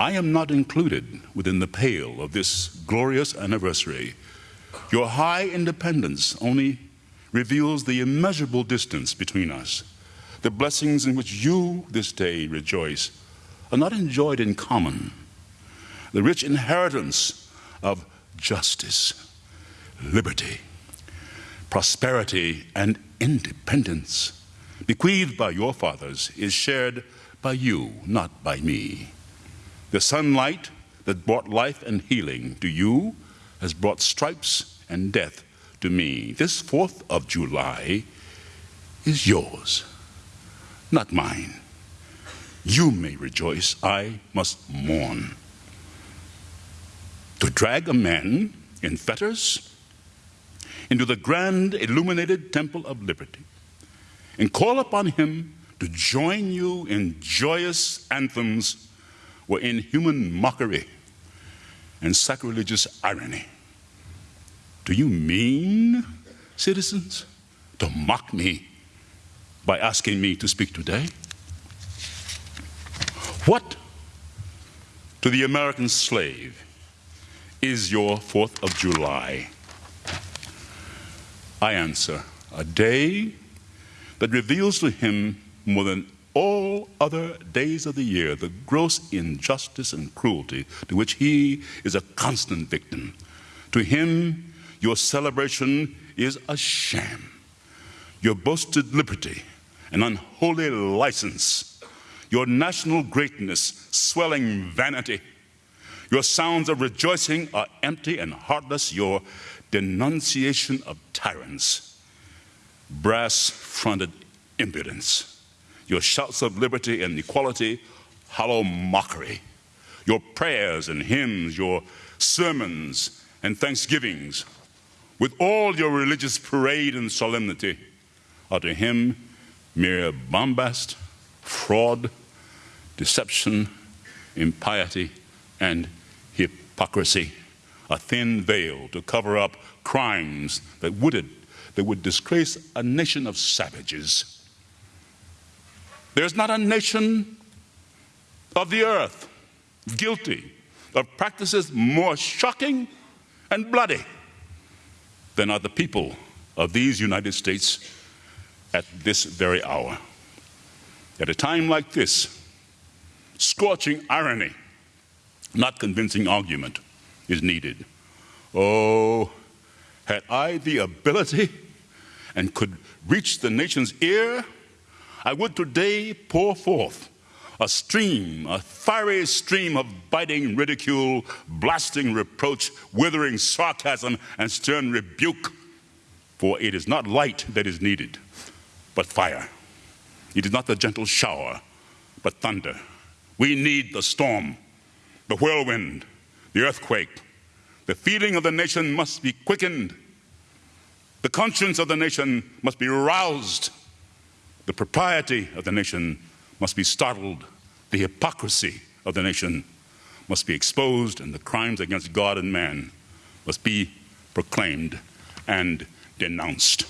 I am not included within the pale of this glorious anniversary. Your high independence only reveals the immeasurable distance between us. The blessings in which you this day rejoice are not enjoyed in common. The rich inheritance of justice, liberty, prosperity, and independence bequeathed by your fathers is shared by you, not by me. The sunlight that brought life and healing to you has brought stripes and death to me. This 4th of July is yours, not mine. You may rejoice, I must mourn. To drag a man in fetters into the grand illuminated temple of liberty and call upon him to join you in joyous anthems were inhuman mockery and sacrilegious irony. Do you mean, citizens, to mock me by asking me to speak today? What to the American slave is your 4th of July? I answer, a day that reveals to him more than all other days of the year the gross injustice and cruelty to which he is a constant victim. To him, your celebration is a sham. Your boasted liberty, an unholy license. Your national greatness, swelling vanity. Your sounds of rejoicing are empty and heartless. Your denunciation of tyrants, brass fronted impudence your shouts of liberty and equality, hollow mockery. Your prayers and hymns, your sermons and thanksgivings, with all your religious parade and solemnity, are to him mere bombast, fraud, deception, impiety, and hypocrisy. A thin veil to cover up crimes that would, that would disgrace a nation of savages. There's not a nation of the earth guilty of practices more shocking and bloody than are the people of these United States at this very hour. At a time like this, scorching irony, not convincing argument, is needed. Oh, had I the ability and could reach the nation's ear, I would today pour forth a stream, a fiery stream of biting ridicule, blasting reproach, withering sarcasm, and stern rebuke. For it is not light that is needed, but fire. It is not the gentle shower, but thunder. We need the storm, the whirlwind, the earthquake. The feeling of the nation must be quickened. The conscience of the nation must be roused the propriety of the nation must be startled. The hypocrisy of the nation must be exposed, and the crimes against God and man must be proclaimed and denounced.